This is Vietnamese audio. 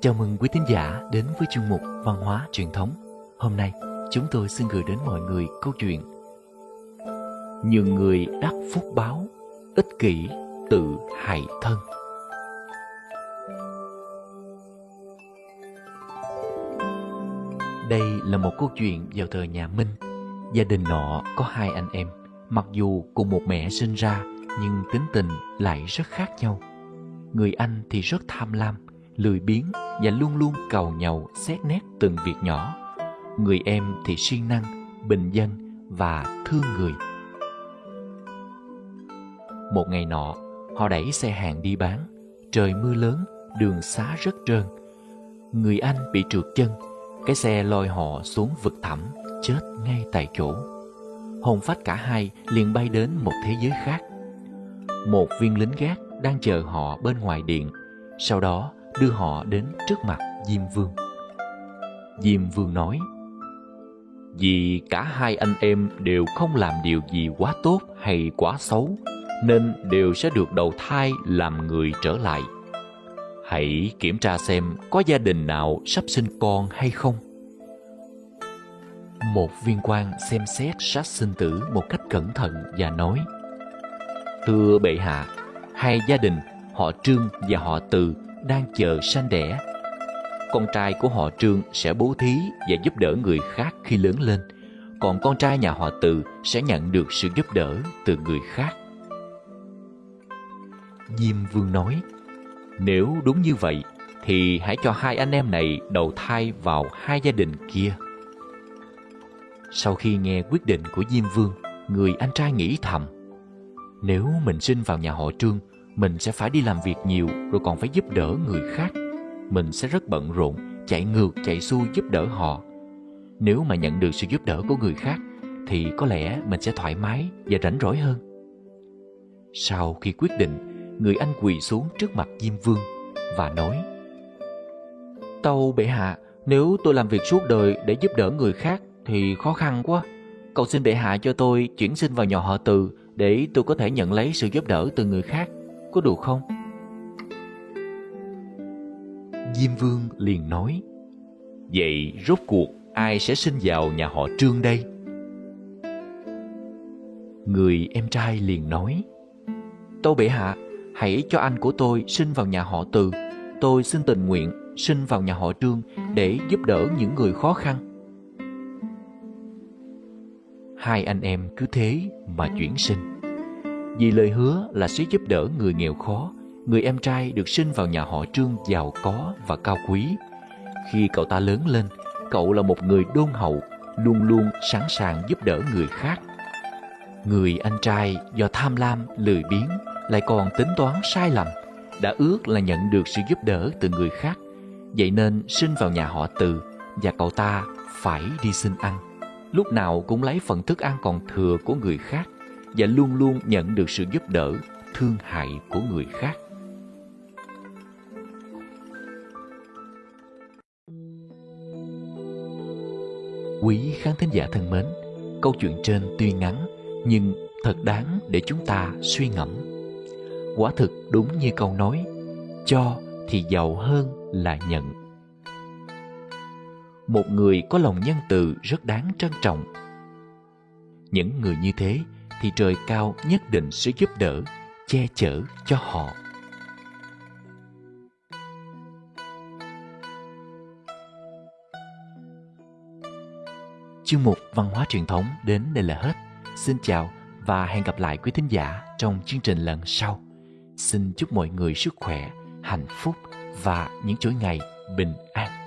Chào mừng quý thính giả đến với chương mục Văn hóa truyền thống. Hôm nay, chúng tôi xin gửi đến mọi người câu chuyện Nhiều người đắc phúc báo, ích kỷ tự hại thân. Đây là một câu chuyện vào thời nhà Minh. Gia đình nọ có hai anh em, mặc dù cùng một mẹ sinh ra nhưng tính tình lại rất khác nhau. Người anh thì rất tham lam, lười biếng và luôn luôn cầu nhậu xét nét từng việc nhỏ. Người em thì siêng năng, bình dân và thương người. Một ngày nọ, họ đẩy xe hàng đi bán. Trời mưa lớn, đường xá rất trơn. Người anh bị trượt chân, cái xe lôi họ xuống vực thẳm, chết ngay tại chỗ. Hồn phách cả hai liền bay đến một thế giới khác. Một viên lính gác đang chờ họ bên ngoài điện. Sau đó, đưa họ đến trước mặt Diêm Vương. Diêm Vương nói, Vì cả hai anh em đều không làm điều gì quá tốt hay quá xấu, nên đều sẽ được đầu thai làm người trở lại. Hãy kiểm tra xem có gia đình nào sắp sinh con hay không. Một viên quan xem xét sát sinh tử một cách cẩn thận và nói Thưa bệ hạ, hai gia đình họ Trương và họ Từ đang chờ sanh đẻ. Con trai của họ Trương sẽ bố thí và giúp đỡ người khác khi lớn lên, còn con trai nhà họ Từ sẽ nhận được sự giúp đỡ từ người khác. Diêm Vương nói, nếu đúng như vậy, thì hãy cho hai anh em này đầu thai vào hai gia đình kia. Sau khi nghe quyết định của Diêm Vương, người anh trai nghĩ thầm, nếu mình sinh vào nhà họ Trương mình sẽ phải đi làm việc nhiều, rồi còn phải giúp đỡ người khác. Mình sẽ rất bận rộn, chạy ngược, chạy xuôi giúp đỡ họ. Nếu mà nhận được sự giúp đỡ của người khác, thì có lẽ mình sẽ thoải mái và rảnh rỗi hơn. Sau khi quyết định, người anh quỳ xuống trước mặt diêm vương và nói, tâu bệ hạ, nếu tôi làm việc suốt đời để giúp đỡ người khác thì khó khăn quá. Cầu xin bệ hạ cho tôi chuyển sinh vào nhà họ từ để tôi có thể nhận lấy sự giúp đỡ từ người khác có đủ không? Diêm Vương liền nói Vậy rốt cuộc ai sẽ sinh vào nhà họ Trương đây? Người em trai liền nói Tô bệ hạ, hãy cho anh của tôi sinh vào nhà họ Từ Tôi xin tình nguyện sinh vào nhà họ Trương để giúp đỡ những người khó khăn Hai anh em cứ thế mà chuyển sinh vì lời hứa là sẽ giúp đỡ người nghèo khó, người em trai được sinh vào nhà họ Trương giàu có và cao quý. Khi cậu ta lớn lên, cậu là một người đôn hậu, luôn luôn sẵn sàng giúp đỡ người khác. Người anh trai do tham lam, lười biếng, lại còn tính toán sai lầm, đã ước là nhận được sự giúp đỡ từ người khác. Vậy nên sinh vào nhà họ Từ và cậu ta phải đi xin ăn. Lúc nào cũng lấy phần thức ăn còn thừa của người khác và luôn luôn nhận được sự giúp đỡ, thương hại của người khác. Quý khán thính giả thân mến, câu chuyện trên tuy ngắn nhưng thật đáng để chúng ta suy ngẫm. Quả thực đúng như câu nói, cho thì giàu hơn là nhận. Một người có lòng nhân từ rất đáng trân trọng. Những người như thế thì trời cao nhất định sẽ giúp đỡ, che chở cho họ. Chương mục văn hóa truyền thống đến đây là hết. Xin chào và hẹn gặp lại quý thính giả trong chương trình lần sau. Xin chúc mọi người sức khỏe, hạnh phúc và những chuỗi ngày bình an.